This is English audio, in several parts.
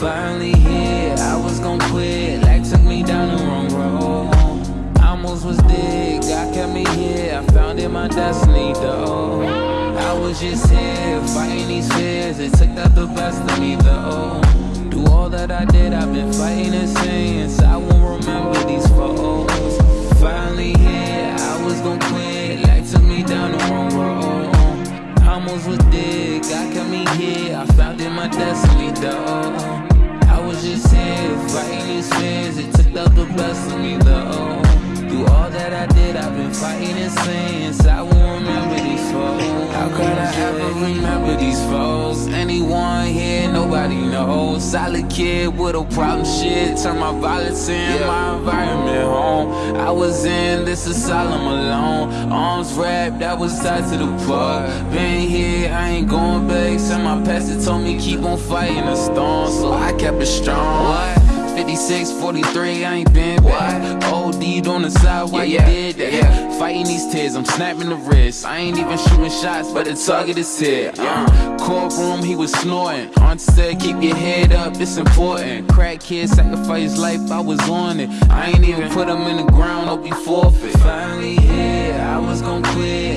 Finally here, I was gon' quit. Like took me down the wrong road. Almost was dead, God kept me here. I found in my destiny though. I was just here fighting these fears. It took out the best of me though. Do all that I did, I've been fighting the sins. I won't remember these foes. Finally here, I was gon' quit. Like took me down the wrong road. Almost was dead, God kept me here. I found in my destiny though. Just here fighting these fears. It took out the best of me though. Do all that I did, I've been fighting and sins. I won't remember these foes. How could I ever remember these foes? Anyone here, nobody knows. Solid kid with a problem shit. Turn my violence in, my environment home. I was in this asylum alone. Arms wrapped, I was tied to the plug. Been here, I ain't going back. Said my pastor told me keep on fighting the storm, so I kept it strong. What? 56, 43, I ain't been back. OD'd on the side while Yeah, you did that. yeah. Fighting these tears, I'm snapping the wrist. I ain't even shooting shots, but the target is here. Uh, courtroom, he was snorting. Aunt said, keep your head up, it's important. Crack kid sacrificed life, I was on it. I ain't even put him in the ground, hope he forfeit. Finally here, I was gon' quit.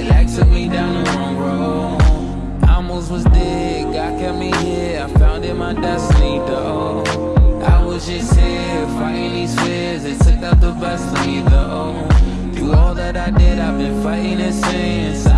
Was dead, God kept me here. I found in my destiny though. I was just here fighting these fears. It took out the best of me though. Do all that I did, I've been fighting and won't